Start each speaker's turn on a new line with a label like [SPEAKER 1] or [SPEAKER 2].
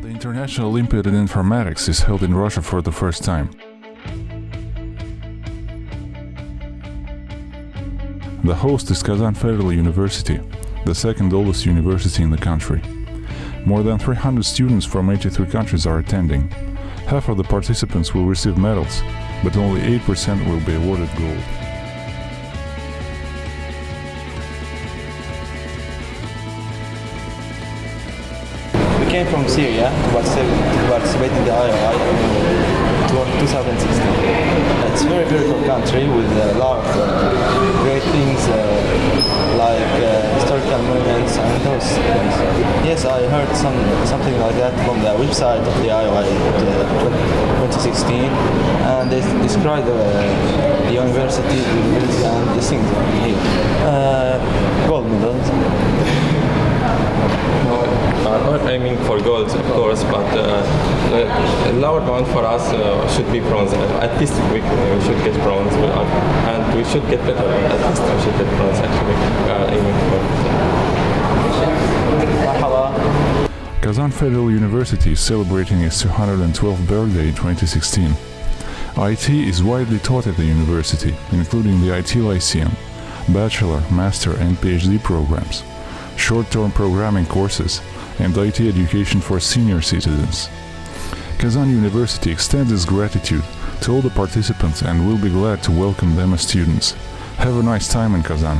[SPEAKER 1] National Olympiad in Informatics is held in Russia for the first time. The host is Kazan Federal University, the second oldest university in the country. More than 300 students from 83 countries are attending. Half of the participants will receive medals, but only 8% will be awarded gold.
[SPEAKER 2] Came from Syria to participate, in the IOI in 2016. It's a very beautiful country with a lot of uh, great things uh, like uh, historical monuments and those things. Yes, I heard some something like that from the website of the IOI uh, 2016 and they described uh, the university, the university and the things here. Uh, gold medals.
[SPEAKER 3] I'm not aiming for gold, of course, but uh, the lower bound for us uh, should be bronze. At least we, we should get bronze, and we should get better. At least we should get bronze, actually. Aiming for.
[SPEAKER 1] Kazan Federal University is celebrating its 212th birthday in 2016. IT is widely taught at the university, including the IT Lyceum, bachelor, master and PhD programs, short-term programming courses, and IT education for senior citizens. Kazan University extends its gratitude to all the participants and will be glad to welcome them as students. Have a nice time in Kazan.